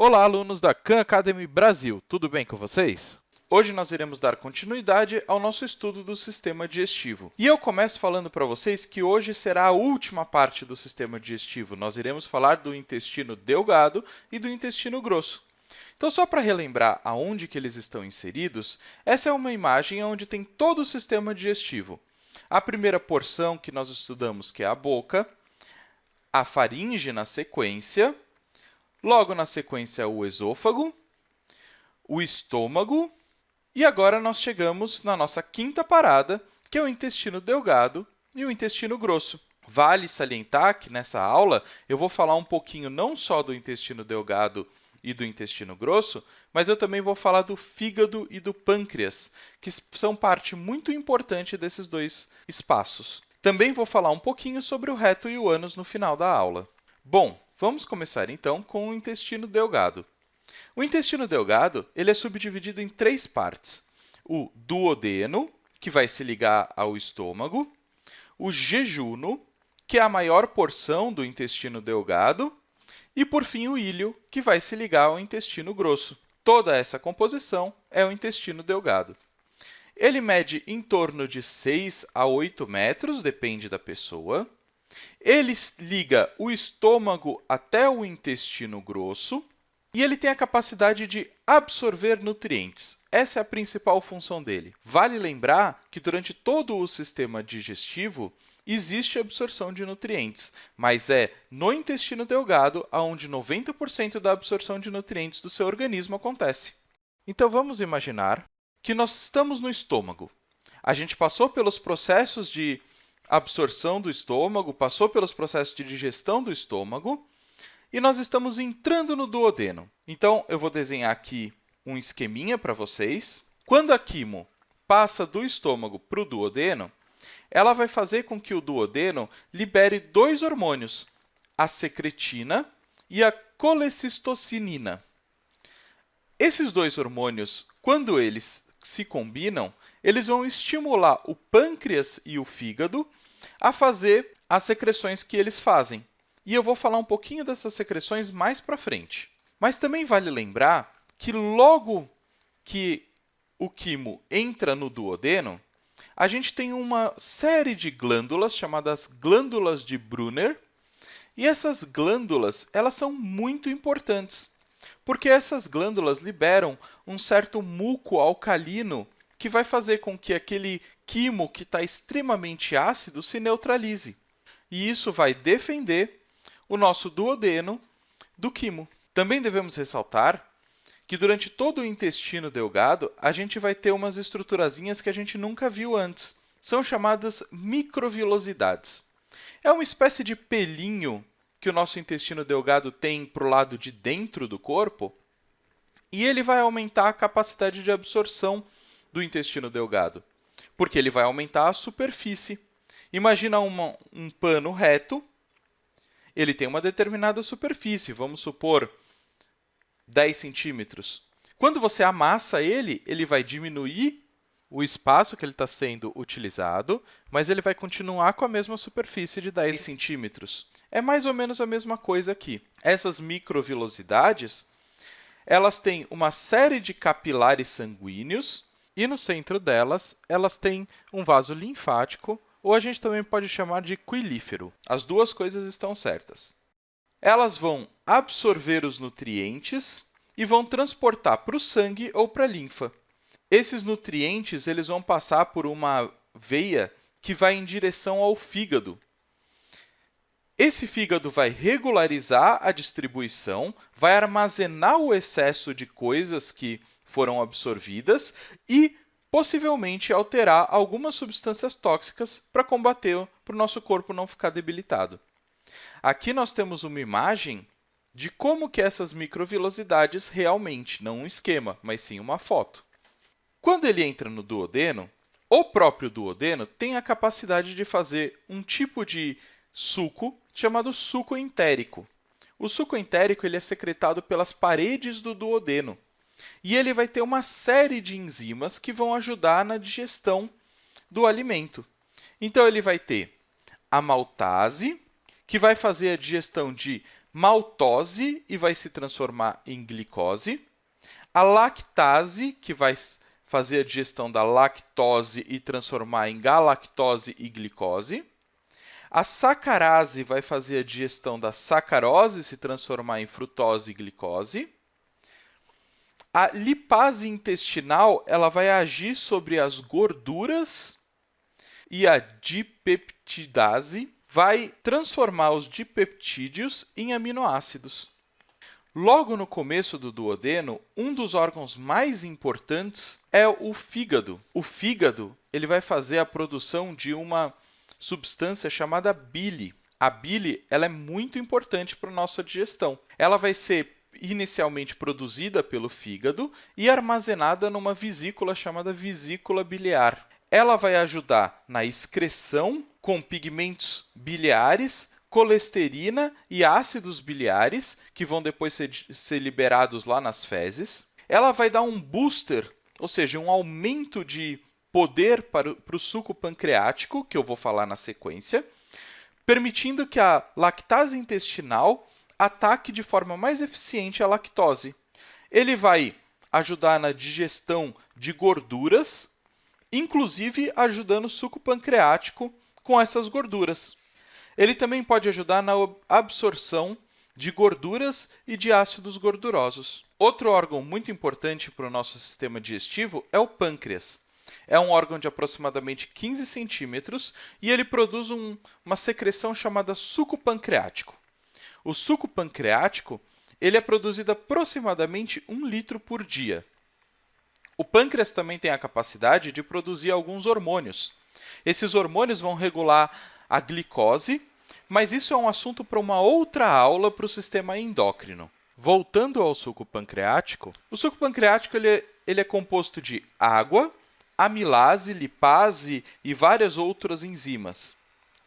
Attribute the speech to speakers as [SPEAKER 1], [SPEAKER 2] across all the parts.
[SPEAKER 1] Olá, alunos da Khan Academy Brasil, tudo bem com vocês? Hoje nós iremos dar continuidade ao nosso estudo do sistema digestivo. E eu começo falando para vocês que hoje será a última parte do sistema digestivo. Nós iremos falar do intestino delgado e do intestino grosso. Então, só para relembrar aonde que eles estão inseridos, essa é uma imagem onde tem todo o sistema digestivo. A primeira porção que nós estudamos, que é a boca, a faringe na sequência, Logo na sequência, o esôfago, o estômago, e agora nós chegamos na nossa quinta parada, que é o intestino delgado e o intestino grosso. Vale salientar que nessa aula eu vou falar um pouquinho não só do intestino delgado e do intestino grosso, mas eu também vou falar do fígado e do pâncreas, que são parte muito importante desses dois espaços. Também vou falar um pouquinho sobre o reto e o ânus no final da aula. Bom, Vamos começar, então, com o intestino delgado. O intestino delgado ele é subdividido em três partes. O duodeno, que vai se ligar ao estômago, o jejuno, que é a maior porção do intestino delgado, e, por fim, o ilho, que vai se ligar ao intestino grosso. Toda essa composição é o intestino delgado. Ele mede em torno de 6 a 8 metros, depende da pessoa. Ele liga o estômago até o intestino grosso e ele tem a capacidade de absorver nutrientes. Essa é a principal função dele. Vale lembrar que durante todo o sistema digestivo existe absorção de nutrientes, mas é no intestino delgado onde 90% da absorção de nutrientes do seu organismo acontece. Então, vamos imaginar que nós estamos no estômago. A gente passou pelos processos de absorção do estômago, passou pelos processos de digestão do estômago, e nós estamos entrando no duodeno. Então, eu vou desenhar aqui um esqueminha para vocês. Quando a quimo passa do estômago para o duodeno, ela vai fazer com que o duodeno libere dois hormônios, a secretina e a colecistocinina. Esses dois hormônios, quando eles se combinam, eles vão estimular o pâncreas e o fígado a fazer as secreções que eles fazem. E eu vou falar um pouquinho dessas secreções mais para frente. Mas também vale lembrar que logo que o quimo entra no duodeno, a gente tem uma série de glândulas chamadas glândulas de Brunner, e essas glândulas elas são muito importantes, porque essas glândulas liberam um certo muco alcalino que vai fazer com que aquele quimo que está extremamente ácido se neutralize. E isso vai defender o nosso duodeno do quimo. Também devemos ressaltar que durante todo o intestino delgado, a gente vai ter umas estruturazinhas que a gente nunca viu antes. São chamadas microvilosidades. É uma espécie de pelinho que o nosso intestino delgado tem para o lado de dentro do corpo, e ele vai aumentar a capacidade de absorção do intestino delgado porque ele vai aumentar a superfície. Imagina uma, um pano reto, ele tem uma determinada superfície, vamos supor 10 centímetros. Quando você amassa ele, ele vai diminuir o espaço que ele está sendo utilizado, mas ele vai continuar com a mesma superfície de 10 centímetros. É mais ou menos a mesma coisa aqui. Essas microvilosidades elas têm uma série de capilares sanguíneos e no centro delas, elas têm um vaso linfático, ou a gente também pode chamar de quilífero. As duas coisas estão certas. Elas vão absorver os nutrientes e vão transportar para o sangue ou para a linfa. Esses nutrientes eles vão passar por uma veia que vai em direção ao fígado. Esse fígado vai regularizar a distribuição, vai armazenar o excesso de coisas que foram absorvidas e possivelmente alterar algumas substâncias tóxicas para combater, para o nosso corpo não ficar debilitado. Aqui nós temos uma imagem de como que essas microvilosidades realmente, não um esquema, mas sim uma foto. Quando ele entra no duodeno, o próprio duodeno tem a capacidade de fazer um tipo de suco chamado suco entérico. O suco entérico ele é secretado pelas paredes do duodeno. E ele vai ter uma série de enzimas que vão ajudar na digestão do alimento. Então, ele vai ter a maltase, que vai fazer a digestão de maltose e vai se transformar em glicose, a lactase, que vai fazer a digestão da lactose e transformar em galactose e glicose, a sacarase vai fazer a digestão da sacarose se transformar em frutose e glicose, a lipase intestinal ela vai agir sobre as gorduras e a dipeptidase vai transformar os dipeptídeos em aminoácidos. Logo no começo do duodeno, um dos órgãos mais importantes é o fígado. O fígado ele vai fazer a produção de uma substância chamada bile. A bile ela é muito importante para a nossa digestão. Ela vai ser inicialmente produzida pelo fígado e armazenada numa vesícula chamada vesícula biliar. Ela vai ajudar na excreção com pigmentos biliares, colesterina e ácidos biliares, que vão depois ser, ser liberados lá nas fezes. Ela vai dar um booster, ou seja, um aumento de poder para, para o suco pancreático, que eu vou falar na sequência, permitindo que a lactase intestinal ataque de forma mais eficiente a lactose. Ele vai ajudar na digestão de gorduras, inclusive ajudando o suco pancreático com essas gorduras. Ele também pode ajudar na absorção de gorduras e de ácidos gordurosos. Outro órgão muito importante para o nosso sistema digestivo é o pâncreas. É um órgão de aproximadamente 15 centímetros e ele produz um, uma secreção chamada suco pancreático. O suco pancreático ele é produzido aproximadamente 1 litro por dia. O pâncreas também tem a capacidade de produzir alguns hormônios. Esses hormônios vão regular a glicose, mas isso é um assunto para uma outra aula para o sistema endócrino. Voltando ao suco pancreático, o suco pancreático ele é, ele é composto de água, amilase, lipase e várias outras enzimas.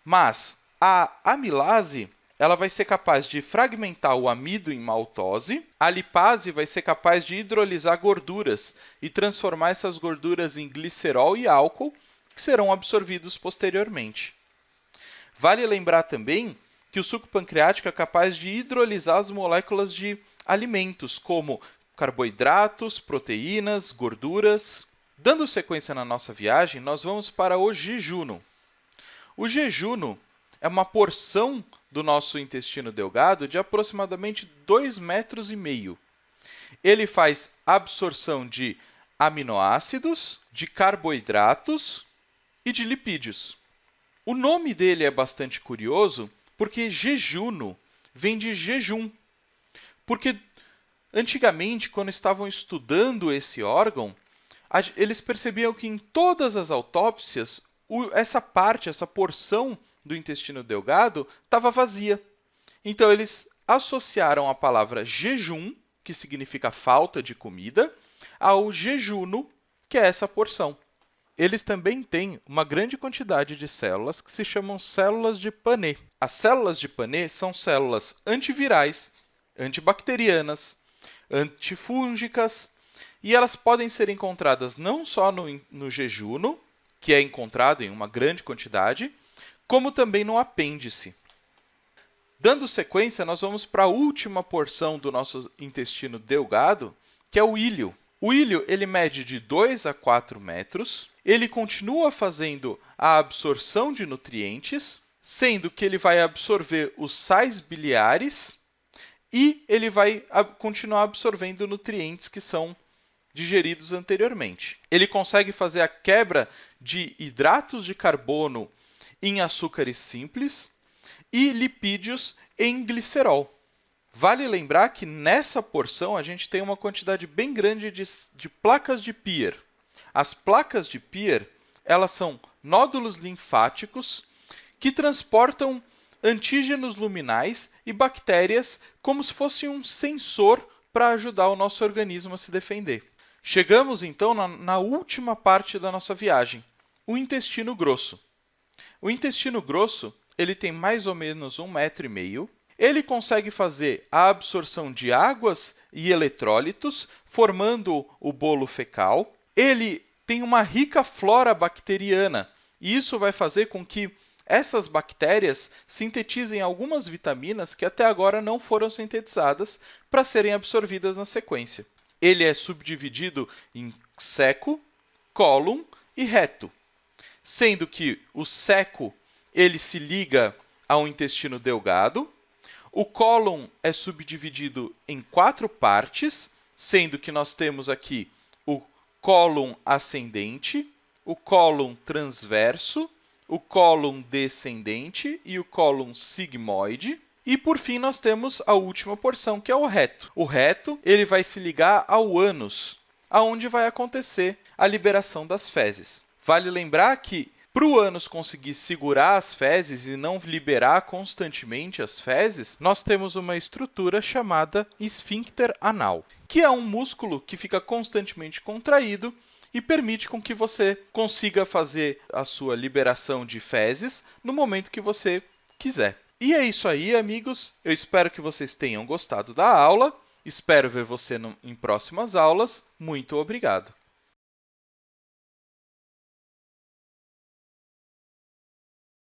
[SPEAKER 1] Mas a amilase ela vai ser capaz de fragmentar o amido em maltose, a lipase vai ser capaz de hidrolisar gorduras e transformar essas gorduras em glicerol e álcool, que serão absorvidos posteriormente. Vale lembrar também que o suco pancreático é capaz de hidrolisar as moléculas de alimentos, como carboidratos, proteínas, gorduras. Dando sequência na nossa viagem, nós vamos para o jejuno. O jejuno é uma porção do nosso intestino delgado de aproximadamente 2,5 metros. e meio. Ele faz absorção de aminoácidos, de carboidratos e de lipídios. O nome dele é bastante curioso porque jejuno vem de jejum. Porque antigamente, quando estavam estudando esse órgão, eles percebiam que em todas as autópsias, essa parte, essa porção do intestino delgado estava vazia. Então, eles associaram a palavra jejum, que significa falta de comida, ao jejuno, que é essa porção. Eles também têm uma grande quantidade de células que se chamam células de Panet. As células de Panet são células antivirais, antibacterianas, antifúngicas, e elas podem ser encontradas não só no, no jejuno, que é encontrado em uma grande quantidade, como também no apêndice. Dando sequência, nós vamos para a última porção do nosso intestino delgado, que é o íleo. O íleo ele mede de 2 a 4 metros, ele continua fazendo a absorção de nutrientes, sendo que ele vai absorver os sais biliares e ele vai continuar absorvendo nutrientes que são digeridos anteriormente. Ele consegue fazer a quebra de hidratos de carbono em açúcares simples e lipídios em glicerol. Vale lembrar que nessa porção a gente tem uma quantidade bem grande de, de placas de Peer. As placas de Peer elas são nódulos linfáticos que transportam antígenos luminais e bactérias como se fosse um sensor para ajudar o nosso organismo a se defender. Chegamos, então, na, na última parte da nossa viagem, o intestino grosso. O intestino grosso ele tem mais ou menos um metro e meio. Ele consegue fazer a absorção de águas e eletrólitos, formando o bolo fecal. Ele tem uma rica flora bacteriana, e isso vai fazer com que essas bactérias sintetizem algumas vitaminas que até agora não foram sintetizadas para serem absorvidas na sequência. Ele é subdividido em seco, cólon e reto, sendo que o seco ele se liga ao intestino delgado, o cólon é subdividido em quatro partes, sendo que nós temos aqui o cólon ascendente, o cólon transverso, o cólon descendente e o cólon sigmoide. E, por fim, nós temos a última porção, que é o reto. O reto ele vai se ligar ao ânus, aonde vai acontecer a liberação das fezes. Vale lembrar que, para o ânus conseguir segurar as fezes e não liberar constantemente as fezes, nós temos uma estrutura chamada esfíncter anal, que é um músculo que fica constantemente contraído e permite com que você consiga fazer a sua liberação de fezes no momento que você quiser. E é isso aí, amigos. Eu espero que vocês tenham gostado da aula. Espero ver você em próximas aulas. Muito obrigado!